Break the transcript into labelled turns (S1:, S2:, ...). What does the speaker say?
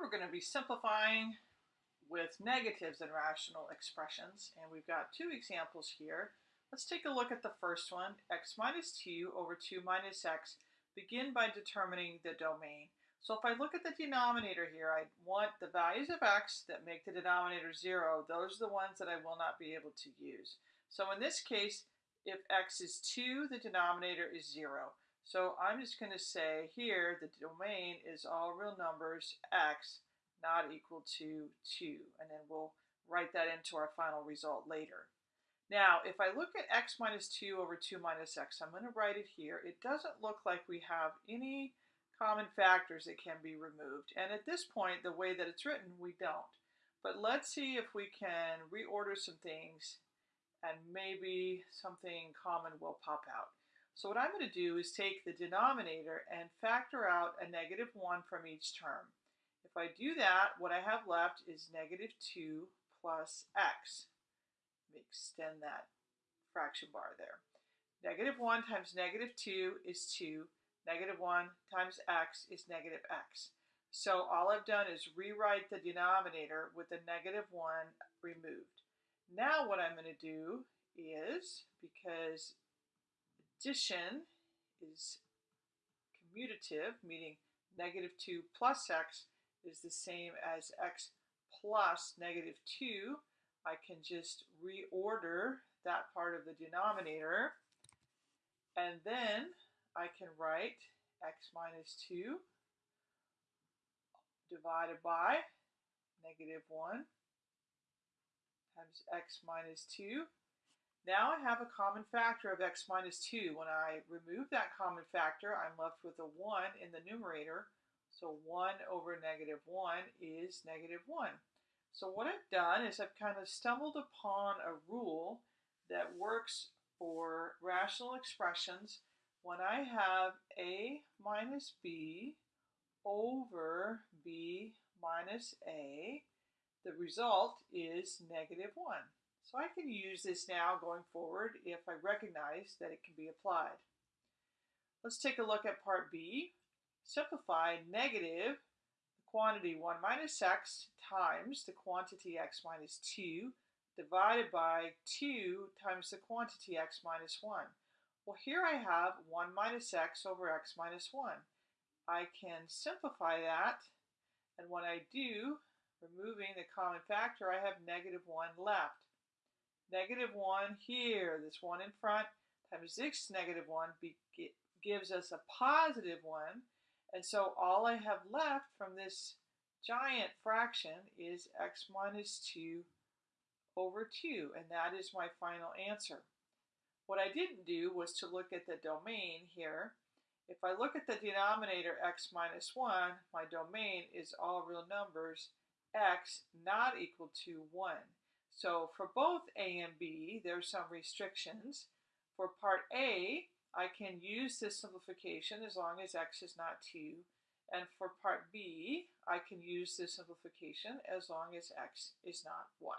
S1: we're going to be simplifying with negatives in rational expressions, and we've got two examples here. Let's take a look at the first one, x minus 2 over 2 minus x. Begin by determining the domain. So if I look at the denominator here, I want the values of x that make the denominator 0. Those are the ones that I will not be able to use. So in this case, if x is 2, the denominator is 0. So I'm just going to say here the domain is all real numbers x not equal to 2. And then we'll write that into our final result later. Now, if I look at x minus 2 over 2 minus x, I'm going to write it here. It doesn't look like we have any common factors that can be removed. And at this point, the way that it's written, we don't. But let's see if we can reorder some things and maybe something common will pop out. So what I'm going to do is take the denominator and factor out a negative 1 from each term. If I do that, what I have left is negative 2 plus x. Extend that fraction bar there. Negative 1 times negative 2 is 2. Negative 1 times x is negative x. So all I've done is rewrite the denominator with the negative 1 removed. Now what I'm going to do is, because addition is commutative, meaning negative 2 plus x is the same as x plus negative 2. I can just reorder that part of the denominator. And then I can write x minus 2 divided by negative 1 times x minus 2 now I have a common factor of x minus 2. When I remove that common factor, I'm left with a 1 in the numerator. So 1 over negative 1 is negative 1. So what I've done is I've kind of stumbled upon a rule that works for rational expressions when I have a minus b over b minus a, the result is negative 1. So I can use this now going forward if I recognize that it can be applied. Let's take a look at part B. Simplify negative the quantity 1 minus x times the quantity x minus 2 divided by 2 times the quantity x minus 1. Well, here I have 1 minus x over x minus 1. I can simplify that, and when I do, removing the common factor, I have negative 1 left negative 1 here, this 1 in front, times this negative 1 be, gives us a positive 1. And so all I have left from this giant fraction is x minus 2 over 2, and that is my final answer. What I didn't do was to look at the domain here. If I look at the denominator x minus 1, my domain is all real numbers, x not equal to 1. So for both A and B, there's some restrictions. For part A, I can use this simplification as long as x is not 2. And for part B, I can use this simplification as long as x is not 1.